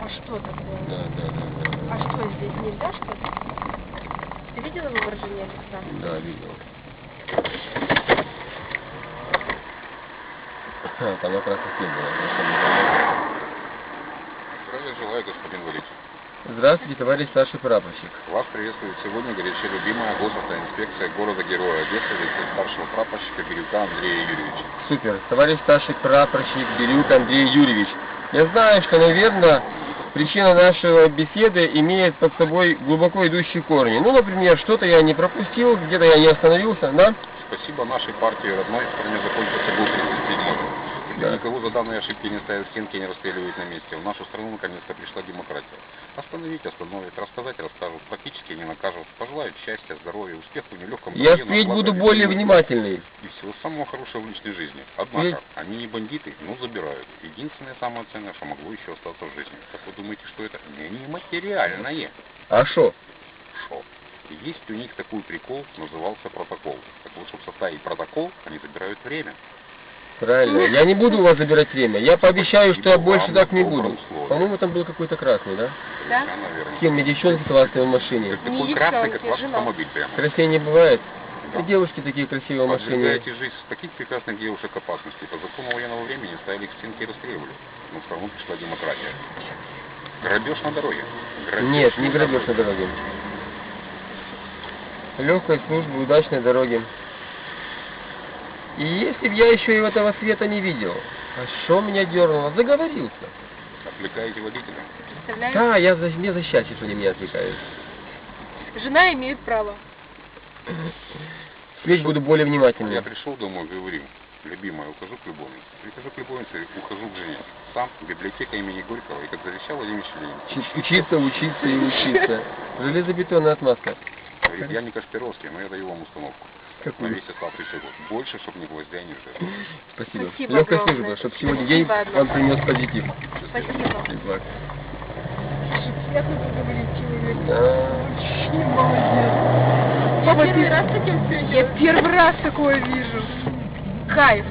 а что такое? Да, да, да, да. А что здесь нельзя что ли? Ты видела выражение лица? Да, видел. Там как раз таки было. просто не заметил. Здравия желаю, господин Валерий. Здравствуйте, товарищ старший прапорщик. Вас приветствует сегодня горячо любимая госавтоинспекция города Героя Одессы, лице старшего прапорщика Бирюка Андрея Юрьевича. Супер. Товарищ старший прапорщик Бирюк Андрей Юрьевич. Я знаю, что, наверное, причина нашего беседы имеет под собой глубоко идущие корни. Ну, например, что-то я не пропустил, где-то я не остановился, да? Спасибо нашей партии родной в стране закончился год 37 Когда Да. никого за данные ошибки не ставят стенки и не расстреливают на месте. В нашу страну наконец-то пришла демократия. Остановить остановят, рассказать расскажут, практически не накажут. Пожелают счастья, здоровья, успеха в нелегком Я впредь буду более внимательный. И всего самого хорошего в личной жизни. Однако, Ведь- они не бандиты, но забирают. Единственное самое ценное, что могло еще остаться в жизни. Как вы думаете, что это? Не нематериальное. А что? Шо? Есть у них такой прикол, назывался протокол. Так вот, чтобы составить протокол, они забирают время. Правильно. Я не буду у вас забирать время. Я пообещаю, что я больше так не буду. По-моему, там был какой-то красный, да? Да? С кем мне девчонки классные в машине? Так Не такой красный, как ваш автомобиль прямо. Красивее не бывает. Да. И девушки такие красивые в машине. Подвергаете жизнь таких прекрасных девушек опасности. По закону военного времени ставили к стенке и расстреливали. Но все равно пришла демократия. Грабеж на дороге. Грабеж Нет, не грабеж на дороге. Легкой службы, удачной дороги. И если б я еще и этого света не видел, а что меня дернуло? Заговорился. Отвлекаете водителя. Да, я за, мне за счастье, что они меня отвлекают. Жена имеет право. Впредь буду более Я внимательным. пришел домой, говорю, любимая, ухожу к любовнице. Прихожу к любовнице, ухожу к жене. Сам, библиотека имени Горького, и как завещал Владимир Ленин. Чи- Учиться, учиться и учиться. Железобетонная отмазка. Говорит, я не Кашпировский, но я даю вам установку. На Какую? весь оставшийся год. Больше, чтобы ни гвоздя, ни жира. Спасибо. Спасибо Легкой огромное. службы, чтобы сегодня день Спасибо вам принес позитив. Спасибо. Фидбэк. Приятно поговорить человек. Да. Очень молодец. Я первый раз таким встречаюсь. Я первый раз такое вижу. Кайф.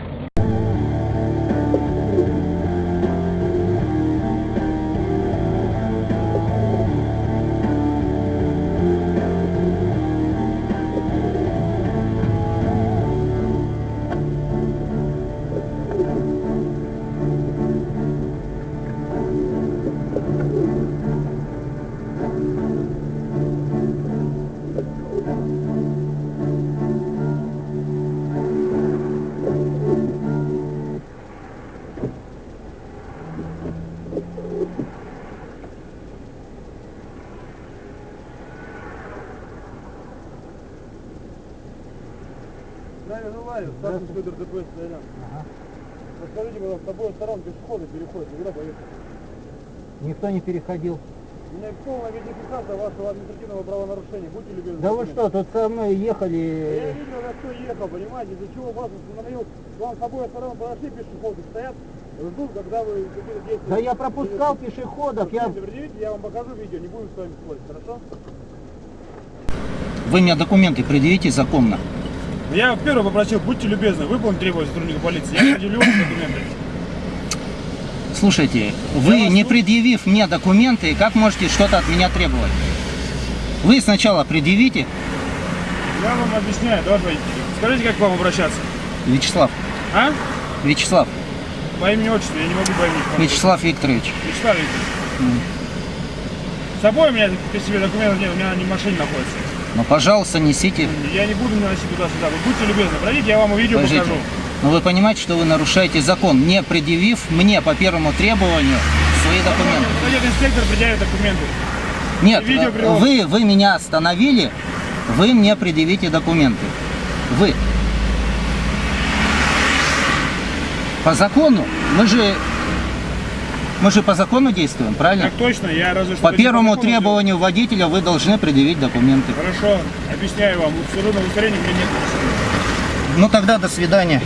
Здравия желаю, старший Федор ДПС Стоян. Расскажите, пожалуйста, с обоих сторон пешеходы переходят, куда поехать? Никто не переходил. У меня полная видеофиксация вашего административного правонарушения, будьте любезны. Да вы что, тут со мной Я ехали... видел, как кто ехал, понимаете, из-за чего вас остановил. Вам с обоих сторон подошли пешеходы, стоят, ждут, когда вы какие-то действия... Да я пропускал пешеходов, я... Предъявите, я вам покажу видео, не будем с вами спорить, хорошо? Вы мне документы предъявите законно. Я первый попросил, будьте любезны, выполните требования сотрудника полиции, я предъявлю документы. Слушайте, вы не предъявив мне документы, как можете что-то от меня требовать? Вы сначала предъявите, Я вам объясняю, товарищ водитель. Скажите, как к вам обращаться? Вячеслав, А? Вячеслав, По имени отчеству, я не могу по имени. Вячеслав Викторович. Вячеслав Викторович. С собой у меня при себе документов нет, у меня они в машине находятся. Ну, пожалуйста, несите. Я не буду носить туда-сюда. Вы будьте любезны, пройдите, я вам видео Подождите. покажу. Но вы понимаете, что вы нарушаете закон, не предъявив мне по первому требованию свои документы. Подойдет инспектор, предъявит документы. Нет, э, вы, вы меня остановили, вы мне предъявите документы. Вы. По закону, мы же, мы же по закону действуем, правильно? Так точно, я разве что... По первому закону требованию водителя вы должны предъявить документы. Хорошо, объясняю вам. Абсолютно удостоверения у меня нет. Ну тогда до свидания.